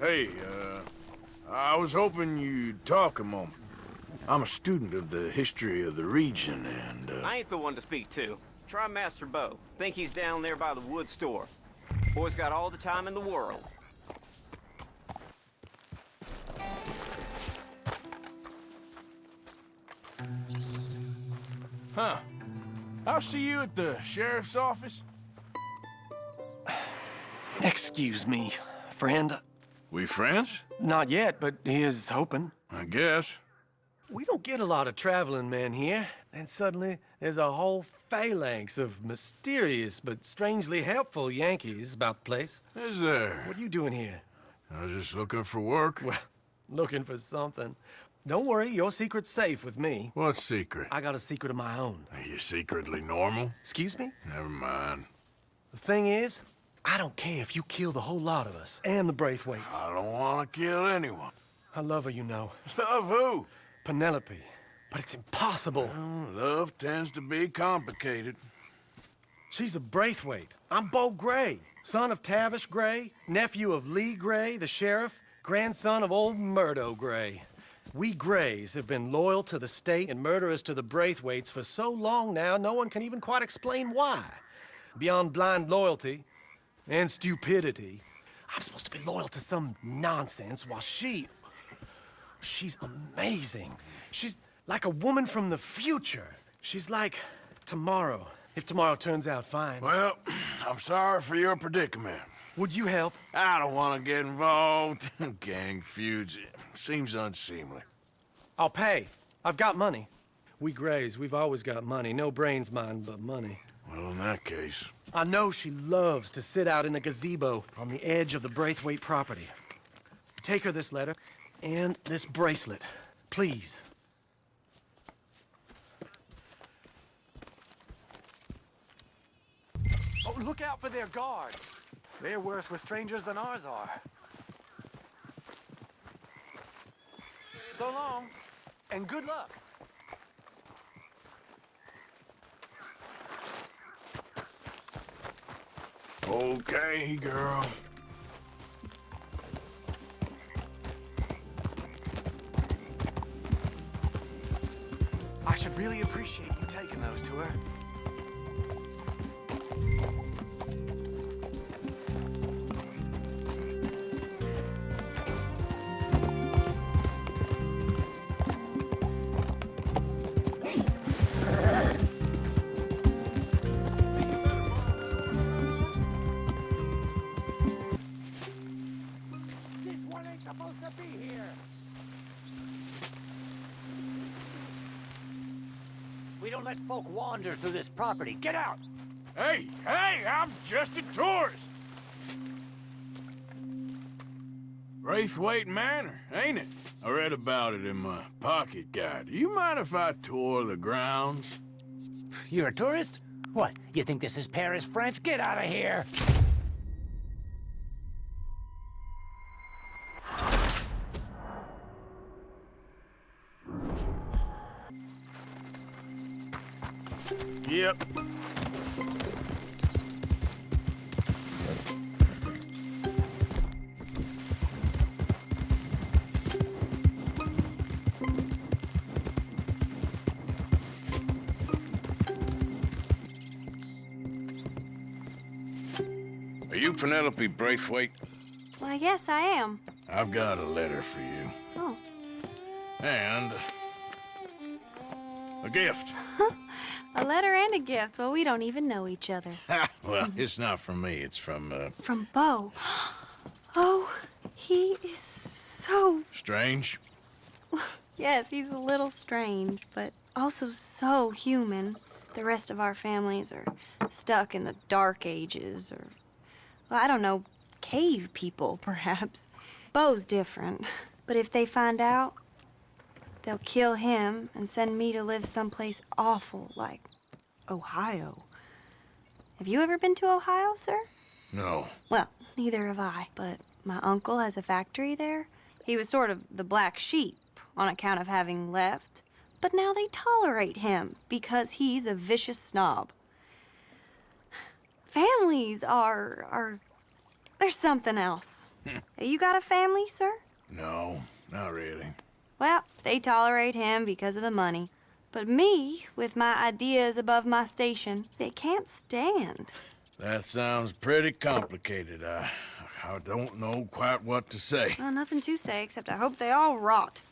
Hey, uh, I was hoping you'd talk a moment. I'm a student of the history of the region, and, uh... I ain't the one to speak to. Try Master Beau. Think he's down there by the wood store. Boy's got all the time in the world. Huh. I'll see you at the sheriff's office. Excuse me, friend. We friends? Not yet, but he is hoping. I guess. We don't get a lot of traveling men here. And suddenly, there's a whole phalanx of mysterious but strangely helpful Yankees about the place. Is there? What are you doing here? I was just looking for work. Well, looking for something. Don't worry, your secret's safe with me. What secret? I got a secret of my own. Are you secretly normal? Excuse me? Never mind. The thing is, I don't care if you kill the whole lot of us and the Braithwaites. I don't want to kill anyone. I love her, you know. Love who? Penelope. But it's impossible. Well, love tends to be complicated. She's a Braithwaite. I'm Beau Gray, son of Tavish Gray, nephew of Lee Gray, the sheriff, grandson of old Murdo Gray. We Grays have been loyal to the state and murderous to the Braithwaites for so long now, no one can even quite explain why. Beyond blind loyalty and stupidity, I'm supposed to be loyal to some nonsense while she... She's amazing. She's like a woman from the future. She's like tomorrow, if tomorrow turns out fine. Well, I'm sorry for your predicament. Would you help? I don't want to get involved. Gang feuds seems unseemly. I'll pay. I've got money. We Grays, we've always got money. No brains, mind, but money. Well, in that case... I know she loves to sit out in the gazebo on the edge of the Braithwaite property. Take her this letter and this bracelet, please. Oh, look out for their guards. They're worse with strangers than ours are. So long, and good luck. Okay, girl. I should really appreciate you taking those to her. Folk wander through this property. Get out! Hey, hey, I'm just a tourist. Braithwaite Manor, ain't it? I read about it in my pocket guide. Do you mind if I tour the grounds? You're a tourist? What, you think this is Paris, France? Get out of here! Yep. Are you Penelope Braithwaite? Well, yes, I am. I've got a letter for you. Oh. And... a gift. A letter and a gift. Well, we don't even know each other. Well, it's not from me. It's from, uh, From Beau. Oh, he is so... Strange. Yes, he's a little strange, but also so human. The rest of our families are stuck in the dark ages, or... Well, I don't know, cave people, perhaps. Beau's different. But if they find out, they'll kill him and send me to live someplace awful like Ohio. Have you ever been to Ohio, sir? No. Well, neither have I, but my uncle has a factory there. He was sort of the black sheep on account of having left, but now they tolerate him because he's a vicious snob. Families are are there's something else. you got a family, sir? No, not really. Well, they tolerate him because of the money. But me, with my ideas above my station, they can't stand. That sounds pretty complicated. I, I don't know quite what to say. Well, nothing to say except I hope they all rot.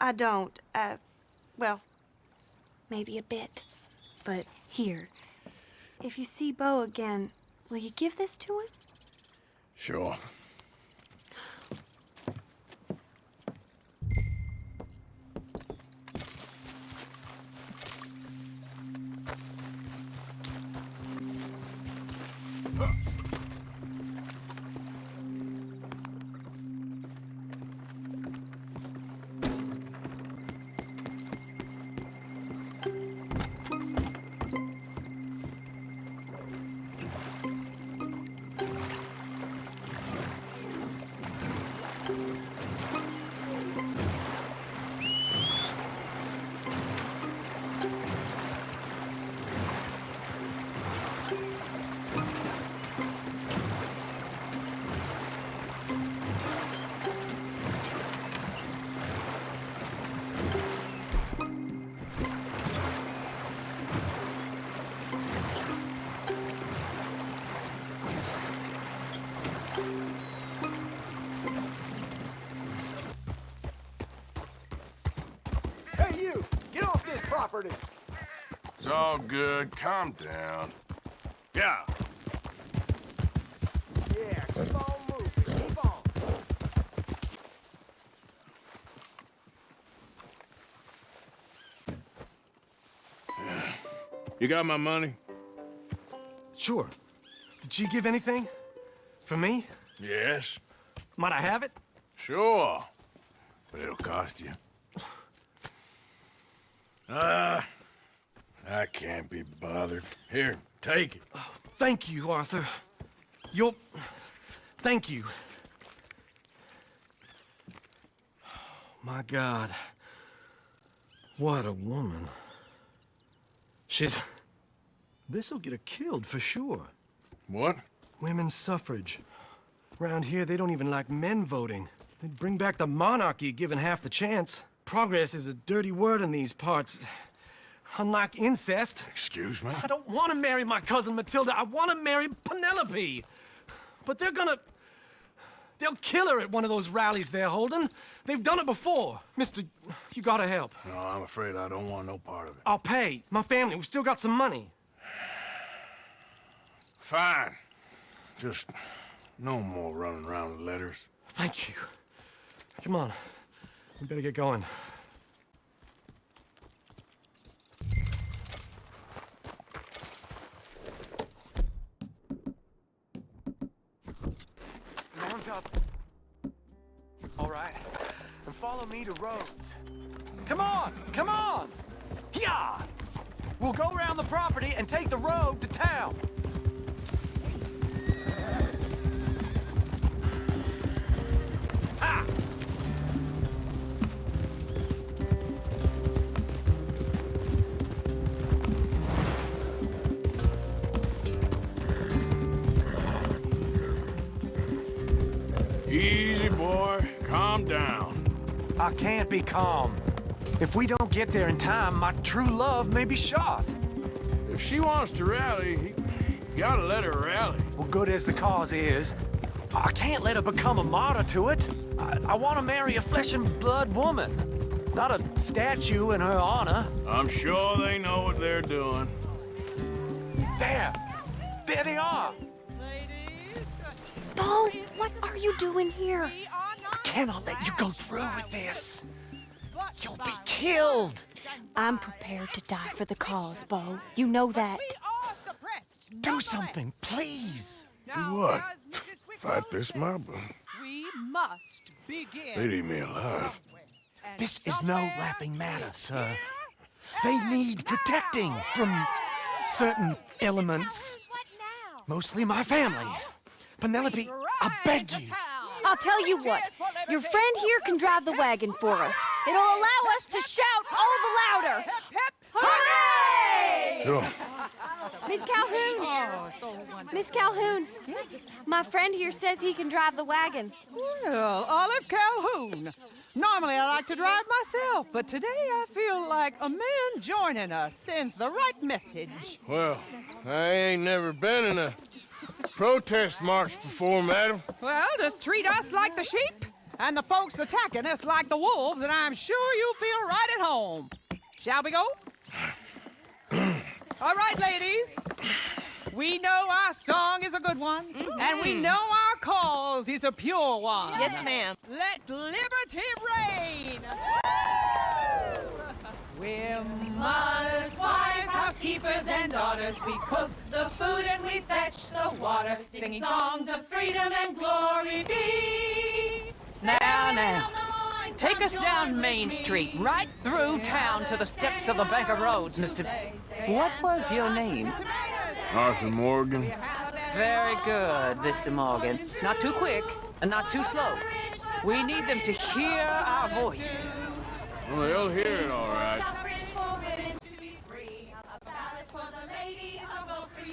I don't. Uh, well, maybe a bit. But here, if you see Beau again, will you give this to him? Sure. All good. Calm down. Yeah. Yeah, keep on moving. Keep on. You got my money? Sure. Did she give anything? For me? Yes. Might I have it? Sure. But it'll cost you. Ah, I can't be bothered. Here, take it. Oh, thank you, Arthur. You'll... Thank you. Oh, my God. What a woman. She's... This'll get her killed for sure. What? Women's suffrage. Around here, they don't even like men voting. They'd bring back the monarchy given half the chance. Progress is a dirty word in these parts. Unlike incest, Excuse me? I don't want to marry my cousin Matilda. I want to marry Penelope. But they're gonna... They'll kill her at one of those rallies they're holding. They've done it before. Mister, you gotta help. No, I'm afraid I don't want no part of it. I'll pay. My family, we've still got some money. Fine. Just no more running around with letters. Thank you. Come on. We better get going. Up. All right. And follow me to Rhodes. Come on! Come on! Yeah! We'll go around the property and take the road to town. I can't be calm. If we don't get there in time, my true love may be shot. If she wants to rally, you gotta let her rally. Well, good as the cause is, I can't let her become a martyr to it. I, I want to marry a flesh and blood woman, not a statue in her honor. I'm sure they know what they're doing. There! There they are! Ladies! Beau, what are you doing here? I cannot let you go through with this. You'll be killed. I'm prepared to die for the cause, Beau. You know that. Do something, please. Do what? Fight this mob? We must begin. They'd eat me alive. This is no laughing matter, sir. They need protecting from certain elements. Mostly my family. Penelope, I beg you. I'll tell you what. Your friend here can drive the wagon for us. It'll allow us to shout all the louder. Hooray! Sure. Miss Calhoun! Oh, so. Miss Calhoun! My friend here says he can drive the wagon. Well, Olive Calhoun. Normally I like to drive myself, but today I feel like a man joining us sends the right message. Well, I ain't never been in a protest march before, madam. Well, just treat us like the sheep, and the folks attacking us like the wolves, and I'm sure you feel right at home. Shall we go? All right, ladies. We know our song is a good one, and we mm-hmm. know our cause is a pure one. Yes, ma'am. Let liberty reign! We're mothers, wives, housekeepers, and daughters. We cook the food and we fetch the water, singing songs of freedom and glory be. Now, now. Take us down Main Street, right through town to the steps of the Bank of Rhodes, Mr. What was your name? Arthur Morgan. Very good, Mr. Morgan. Not too quick and not too slow. We need them to hear our voice. Well, they'll hear it all right.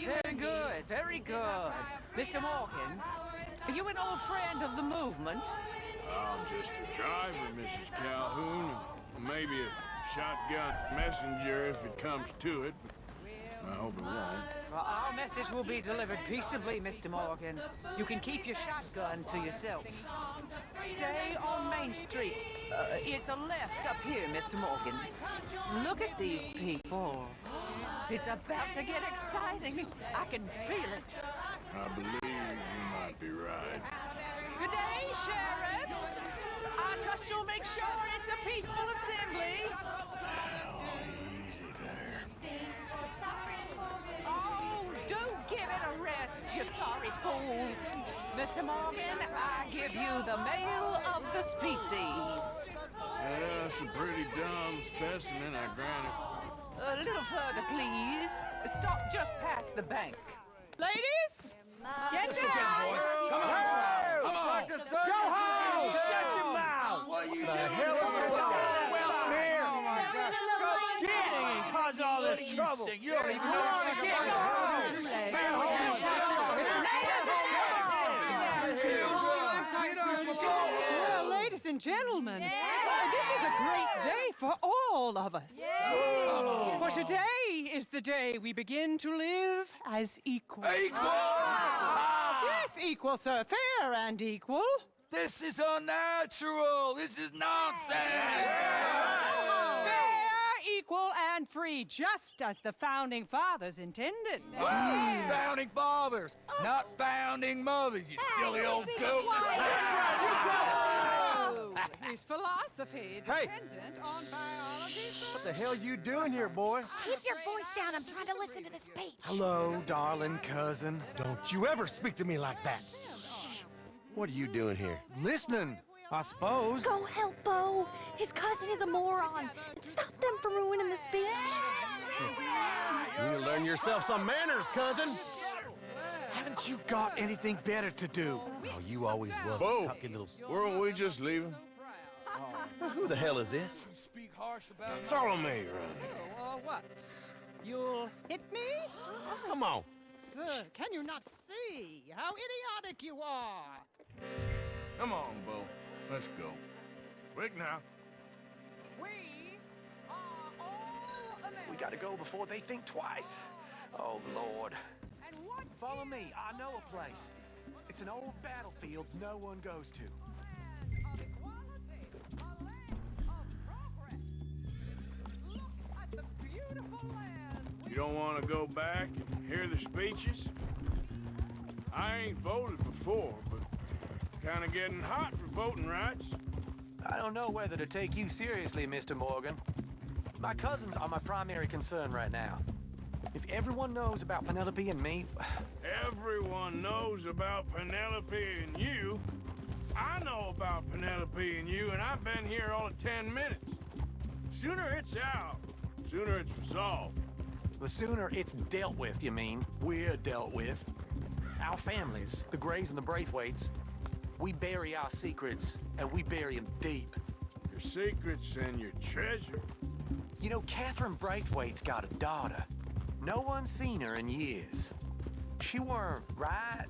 Very good, very good. Mr. Morgan, are you an old friend of the movement? I'm just a driver, Mrs. Calhoun, and maybe a shotgun messenger if it comes to it, but I hope it won't. Well, our message will be delivered peaceably, Mr. Morgan. You can keep your shotgun to yourself. Stay on Main Street. Uh, it's a left up here, Mr. Morgan. Look at these people. It's about to get exciting. I can feel it. I believe you might be right. Good day, Sheriff. I trust you'll make sure it's a peaceful assembly. You sorry fool. Mr. Morgan, I give you the male of the species. Yeah, it's a pretty dumb specimen, I grant it. A little further, please. Stop just past the bank. Ladies, get down. Shut your mouth! What are you the hell is going on? Well, here! Oh my God! Go singing and cause all this trouble. You don't even know Well, ladies and gentlemen, this is a great day for all of us. For today is the day we begin to live as equals. Ah. Yes, equal, sir. Fair and equal. This is unnatural. This is nonsense. Fair, equal, and free, just as the founding fathers intended. Founding fathers, not founding mothers, you silly old goat. His philosophy dependent on biology. What the hell you doing here, boy? Keep your voice down. I'm trying to listen to the speech. Hello, darling cousin. Don't you ever speak to me like that. What are you doing here? Listening, I suppose. Go help Beau. His cousin is a moron. And stop them from ruining the speech. You need to learn yourself some manners, cousin. Haven't you got anything better to do? Oh, you always was Beau, a cocky little... weren't we just leaving? Who the hell is this? Speak harsh about Follow me around here. Or oh, uh, what? You'll hit me? Come on. Sir, can you not see how idiotic you are? Come on, Beau. Let's go. Quick now. We are all Americans. We gotta go before they think twice. Oh, Lord. And what Follow me. I know a place. It's an old battlefield no one goes to. You don't want to go back and hear the speeches? I ain't voted before, but kind of getting hot for voting rights. I don't know whether to take you seriously, Mr. Morgan. My cousins are my primary concern right now. If everyone knows about Penelope and me, Everyone knows about Penelope and you. I know about Penelope and you, and I've been here all of ten minutes. Sooner it's out, sooner it's resolved. The sooner it's dealt with, you mean, we're dealt with. Our families, the Grays and the Braithwaites, we bury our secrets, and we bury them deep. Your secrets and your treasure. You know, Catherine Braithwaite's got a daughter. No one's seen her in years. She weren't right,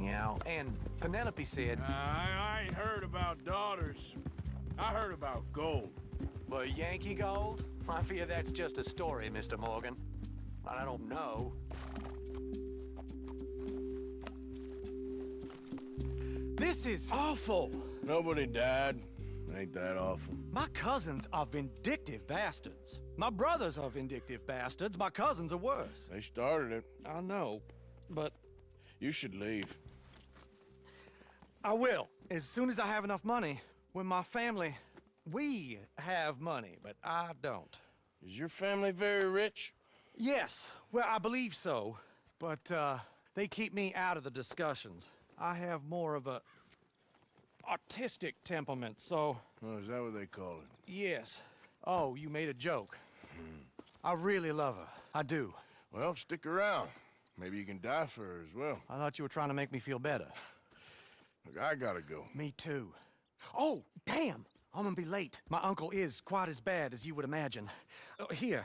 you know, and Penelope said, I, I ain't heard about daughters. I heard about gold. But Yankee Gold? I fear that's just a story, Mr. Morgan. But I don't know. This is awful. Nobody died. Ain't that awful? My cousins are vindictive bastards. My brothers are vindictive bastards. My cousins are worse. They started it. I know, but You should leave. I will. As soon as I have enough money. When my family, we have money, but I don't. Is your family very rich? Yes, well, I believe so. But uh, they keep me out of the discussions. I have more of a artistic temperament, so Oh, is that what they call it? yes. Oh, you made a joke. I really love her. I do. Well, stick around. Maybe you can die for her as well. I thought you were trying to make me feel better. Look, I gotta go. Me too. Oh, damn! I'm gonna be late. My uncle is quite as bad as you would imagine. Uh, here,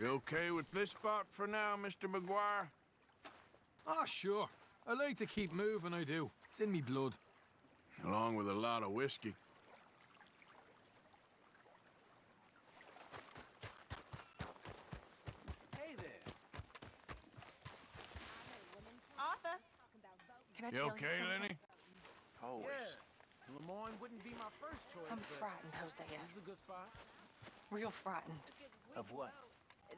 You okay with this spot for now, Mr. McGuire? Ah, sure. I like to keep moving, I do. It's in me blood. Along with a lot of whiskey. Hey there. Arthur. Can I You tell okay, you something? Lenny? Always. Lemoyne wouldn't be my first choice. I'm frightened, Hosea. This is a good spot. Real frightened. Of what?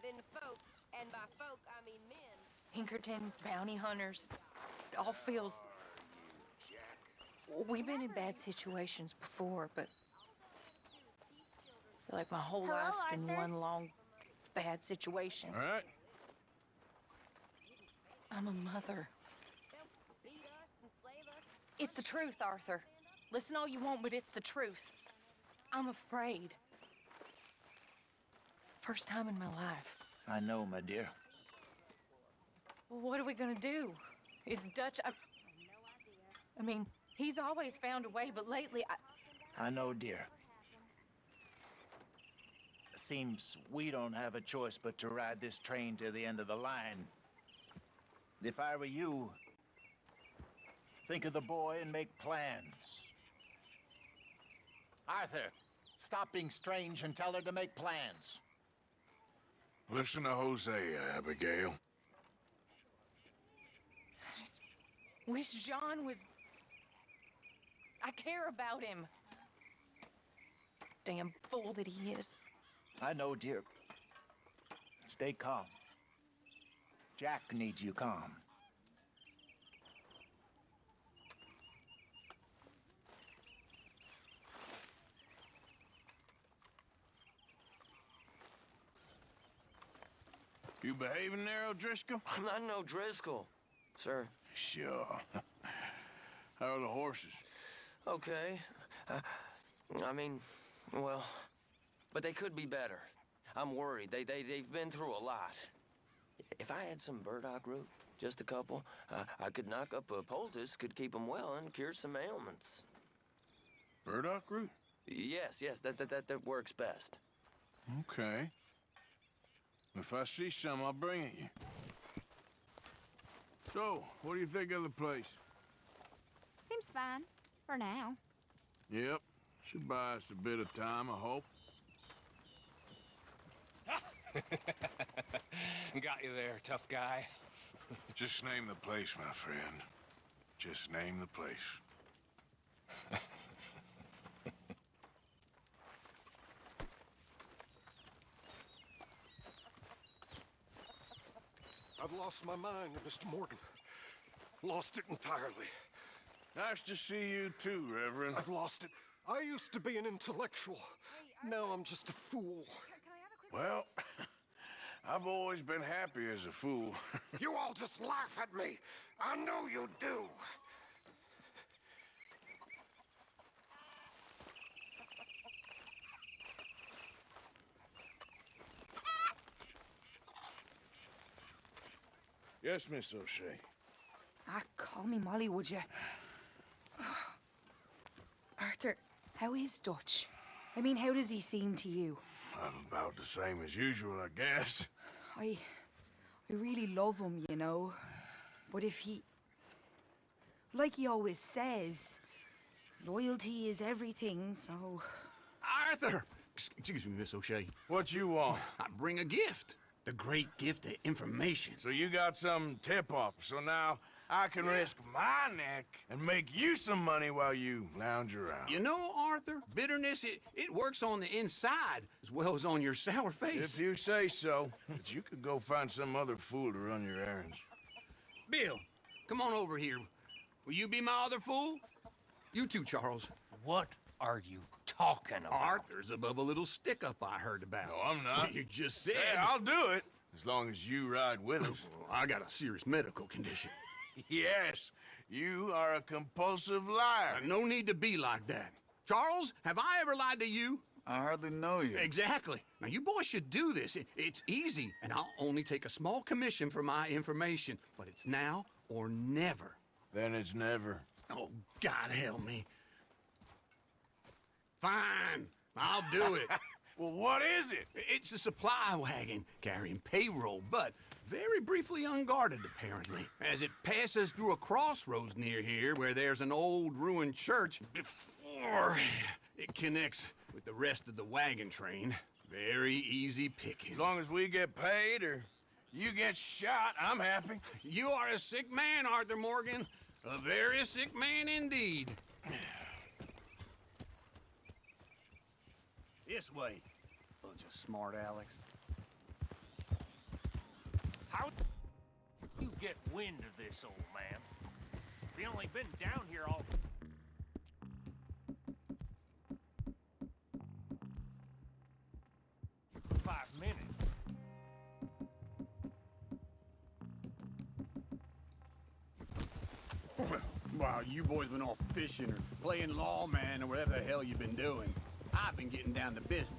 Then folk, and by folk I mean men. Pinkertons, bounty hunters. It all feels. We've been in bad situations before, but. I feel like my whole Hello, life's been Arthur. one long bad situation. All right. I'm a mother. They'll beat us, enslave us. It's the truth, Arthur. Listen all you want, but it's the truth. I'm afraid. First time in my life. I know, my dear. What are we gonna do? Is Dutch. I, have no idea. I mean, he's always found a way, but lately, I. I know, dear. Seems we don't have a choice but to ride this train to the end of the line. If I were you, think of the boy and make plans. Arthur, stop being strange and tell her to make plans. Listen to Hosea, Abigail. I just wish John was. I care about him. Damn fool that he is. I know, dear. Stay calm. Jack needs you calm. You behaving there, O'Driscoll? I'm not no Driscoll, sir. Sure. How are the horses? Okay. Uh, I mean, well, but they could be better. I'm worried. They, they, they've been through a lot. If I had some burdock root, just a couple, uh, I could knock up a poultice, could keep him well, and cure some ailments. Burdock root? Yes, yes, that, that, that, that works best. Okay. If I see some, I'll bring it you. So, what do you think of the place? Seems fine. For now. Yep. Should buy us a bit of time, I hope. Got you there, tough guy. Just name the place, my friend. Just name the place. I've lost my mind, Mr. Morgan. Lost it entirely. Nice to see you too, Reverend. I've lost it. I used to be an intellectual. Now I'm just a fool. Well, I've always been happy as a fool. You all just laugh at me. I know you do. Yes, Miss O'Shea. Ah, call me Molly, would you? Arthur, how is Dutch? I mean, how does he seem to you? I'm about the same as usual, I guess. I... I really love him, you know. But if he... Like he always says, loyalty is everything, so... Arthur! Excuse me, Miss O'Shea. What you want? I bring a gift. The great gift of information. So you got some tip-off, so now I can risk my neck and make you some money while you lounge around. You know, Arthur, bitterness, it, it works on the inside as well as on your sour face. If you say so, but you could go find some other fool to run your errands. Bill, come on over here. Will you be my other fool? You too, Charles. What are you talking about? Arthur's above a little stick-up I heard about. No, I'm not. You just said... Yeah, I'll do it, as long as you ride with us. I got a serious medical condition. yes, you are a compulsive liar. No need to be like that. Charles, have I ever lied to you? I hardly know you. Exactly. Now, you boys should do this. It- it's easy, and I'll only take a small commission for my information. But it's now or never. Then it's never. Oh, God help me. Fine. I'll do it. well, what is it? It's a supply wagon carrying payroll, but very briefly unguarded, apparently. As it passes through a crossroads near here where there's an old ruined church before it connects with the rest of the wagon train. Very easy picking. As long as we get paid or you get shot, I'm happy. You are a sick man, Arthur Morgan. A very sick man indeed. This way. Bunch of smart Alex. How you get wind of this, old man? We only been down here all... Five minutes. While you boys been off fishing or playing lawman or whatever the hell you've been doing, I've been getting down to business.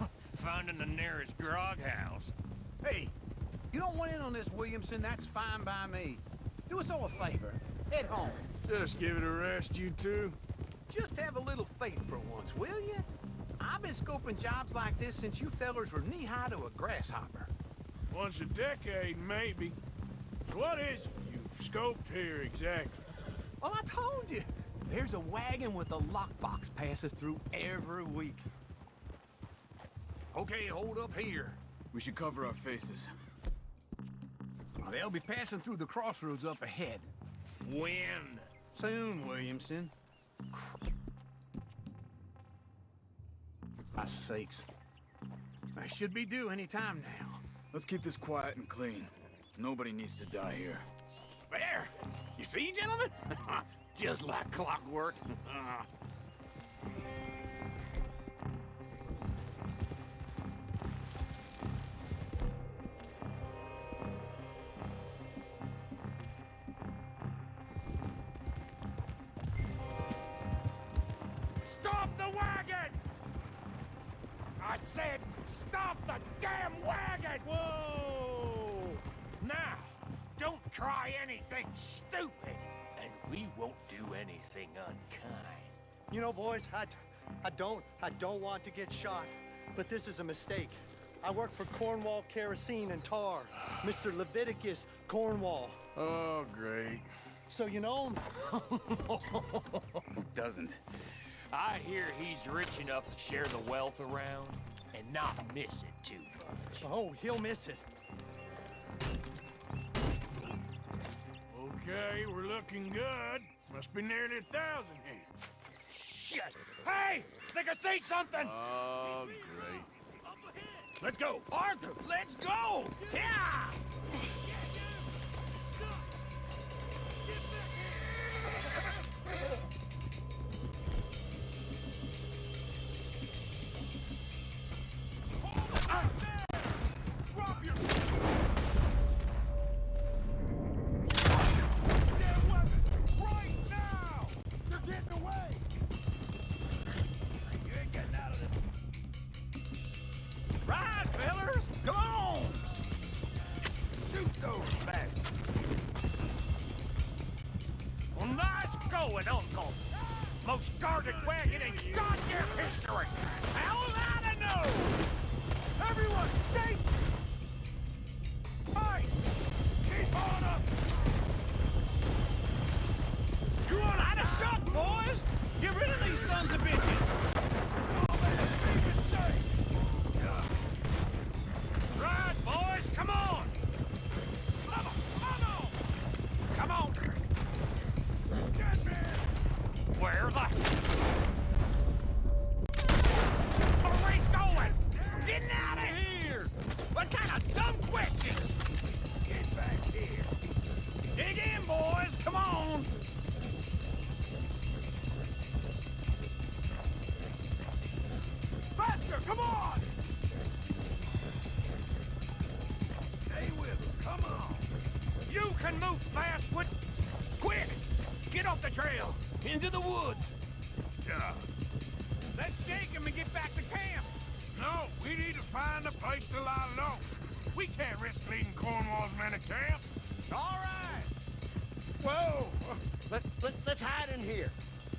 Finding the nearest grog house. Hey, you don't want in on this, Williamson, that's fine by me. Do us all a favor. Head home. Just give it a rest, you two. Just have a little faith for once, will you? I've been scoping jobs like this since you fellers were knee-high to a grasshopper. Once a decade, maybe. So what is it you've scoped here exactly? Well, I told you. There's a wagon with a lockbox passes through every week. Okay, hold up here. We should cover our faces. They'll be passing through the crossroads up ahead. When? Soon, Williamson. My sakes. I should be due any time now. Let's keep this quiet and clean. Nobody needs to die here. There! You see, gentlemen? Just like clockwork. Stop the wagon! I said, stop the damn wagon! Whoa! Now, don't try anything stupid, and we won't do anything unkind. You know, boys, I, I don't, I don't want to get shot, but this is a mistake. I work for Cornwall Kerosene and Tar, Mr. Leviticus Cornwall. Oh, great. So you know him? Doesn't. I hear he's rich enough to share the wealth around and not miss it too much. Oh, he'll miss it. Okay, we're looking good. Must be nearly a thousand here. Shit! Hey! Think I see something! Oh, great. Let's go! Arthur, let's go! Yeah! Drop come on! Stay with him, come on! You can move fast with... Quick! Get off the trail! Into the woods! Yeah. Let's shake him and get back to camp! No, we need to find a place to lie low. We can't risk leading Cornwall's men to camp. All right! Whoa! Let, let, let's hide in here.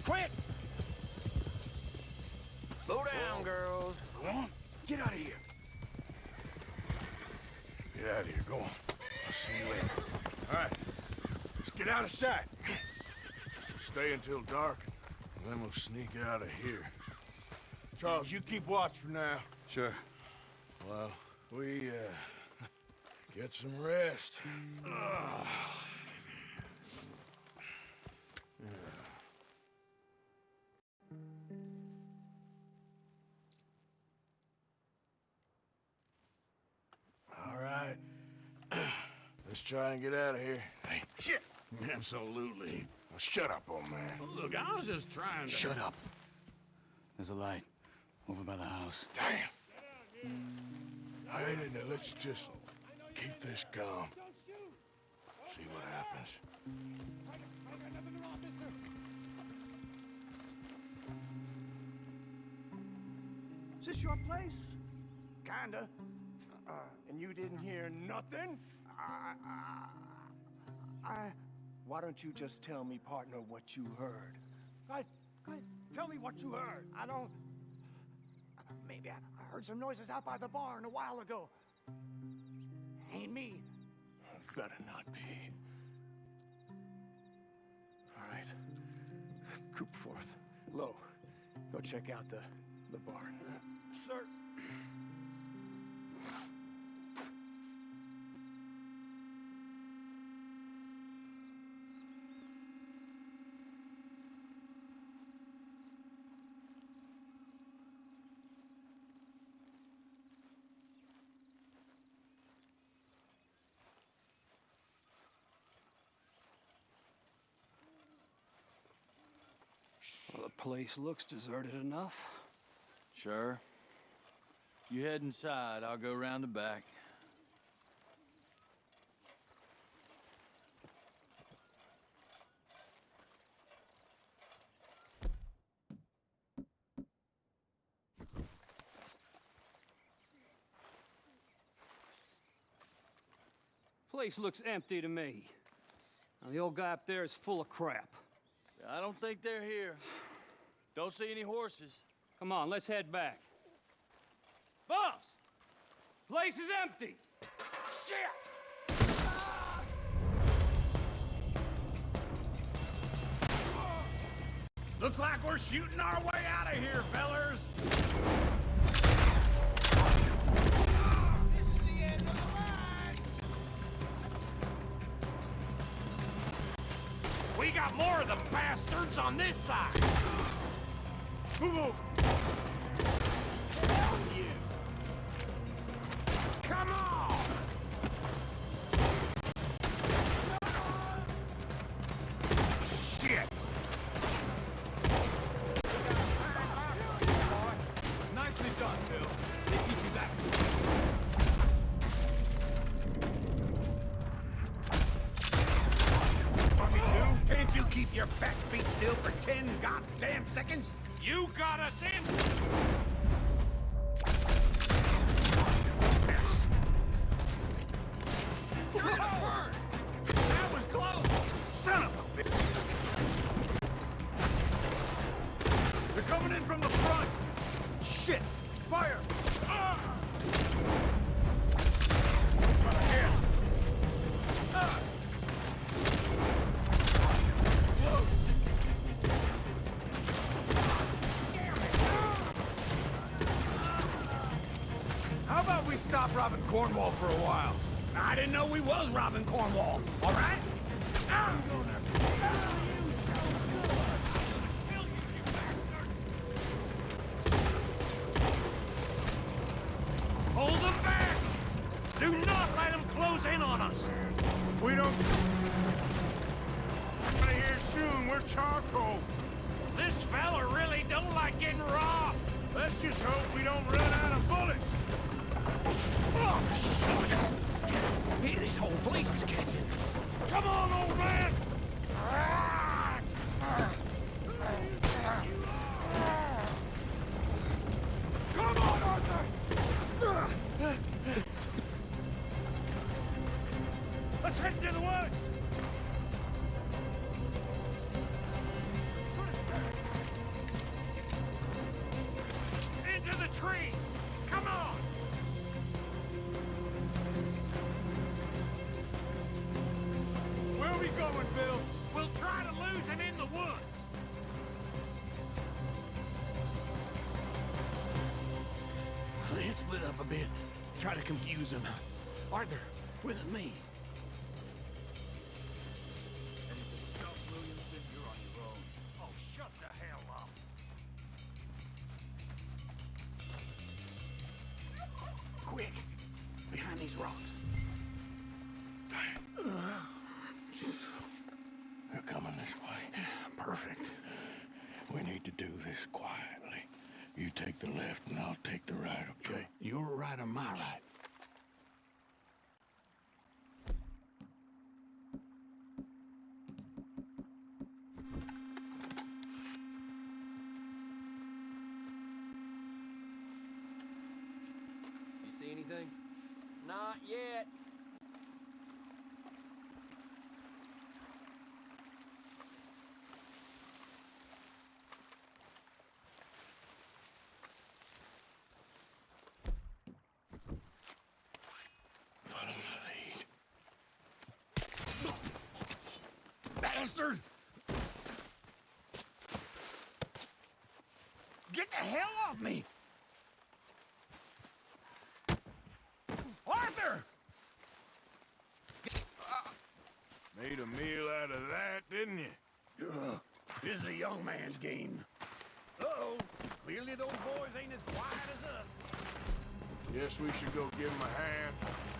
Quick! Slow down, girls. Go on. Get out of here! Get out of here. Go on. I'll see you later. All right. Let's get out of sight. Stay until dark, and then we'll sneak out of here. Charles, you keep watch for now. Sure. Well, we, uh, get some rest. Ugh. Let's try and get out of here. Hey, shit! Absolutely. Now shut up, old man. Look, I was just trying to... Shut up. There's a light over by the house. Damn! I hated it. Let's just keep this calm. See what happens. Is this your place? Kinda. Uh, and you didn't hear nothing? I, I, I, why don't you just tell me, partner, what you heard? I, ahead. Tell me what you heard. I don't... Maybe I, I heard some noises out by the barn a while ago. Ain't me. Better not be. All right. Coop forth. Low. Go check out the, the barn. Sir. Place looks deserted enough. Sure. You head inside, I'll go round the back. Place looks empty to me. Now, the old guy up there is full of crap. I don't think they're here. Don't see any horses. Come on, let's head back. Boss! Place is empty! Shit! Looks like we're shooting our way out of here, fellers. This is the end of the line! We got more of the bastards on this side! Move you! Come on! Shit! Nicely done. They teach you that. Can't you keep your back feet still for ten goddamn seconds? Got us in! Stop robbing Cornwall for a while? I didn't know we was robbing Cornwall, all right? I'm gonna... kill you. Hold them back! Do not let them close in on us! If we don't... Out of here soon, we're charcoal. This fella really don't like getting robbed! Let's just hope we don't run out of bullets. Oh, shit! This whole place is catching. Come on, old man! Bit. Try to confuse him. Arthur, with me. Take the left and I'll take the right, okay? Your right or my right? Bastard! Get the hell off me! Arthur! Made a meal out of that, didn't you? Ugh, this is a young man's game. Uh-oh. Clearly those boys ain't as quiet as us. Guess we should go give him a hand.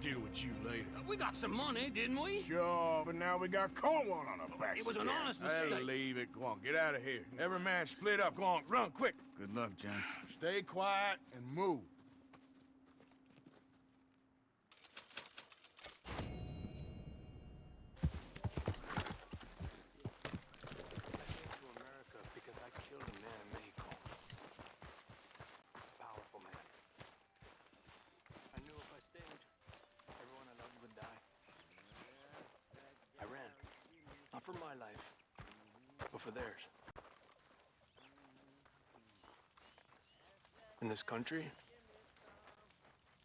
Deal with you later. We got some money, didn't we? Sure, but now we got Cornwall on our backs. It was an again. honest Hey, mistake. leave it. Go on, get out of here. Every man split up. Go on, run, quick. Good luck, gents. Stay quiet and move. to America because I killed a man in Mexico. A powerful man. I knew if I stayed, everyone I loved would die. I ran. Not for my life, but for theirs. In this country,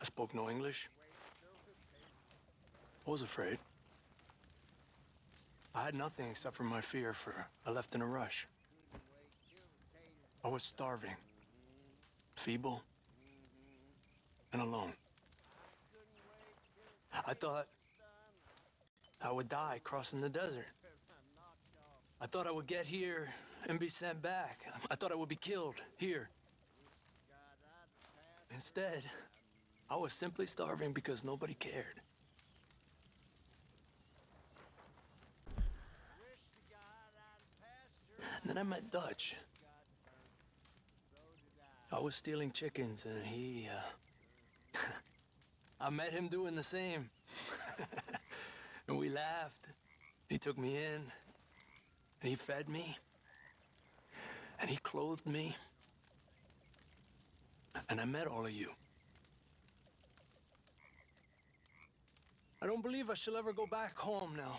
I spoke no English. I was afraid. I had nothing except for my fear for I left in a rush. I was starving, feeble, and alone. I thought I would die crossing the desert. I thought I would get here and be sent back. I thought I would be killed here. Instead, I was simply starving because nobody cared. And then I met Dutch. I was stealing chickens, and he, uh, I met him doing the same. and we laughed. He took me in, and he fed me, and he clothed me. And I met all of you. I don't believe I shall ever go back home now.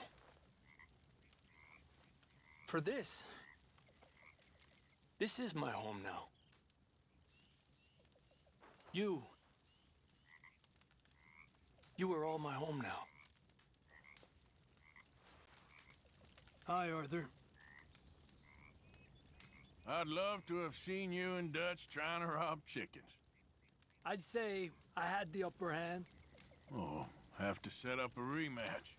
For this, this is my home now. You. You are all my home now. Hi, Arthur. I'd love to have seen you and Dutch trying to rob chickens. I'd say I had the upper hand. Oh, have to set up a rematch.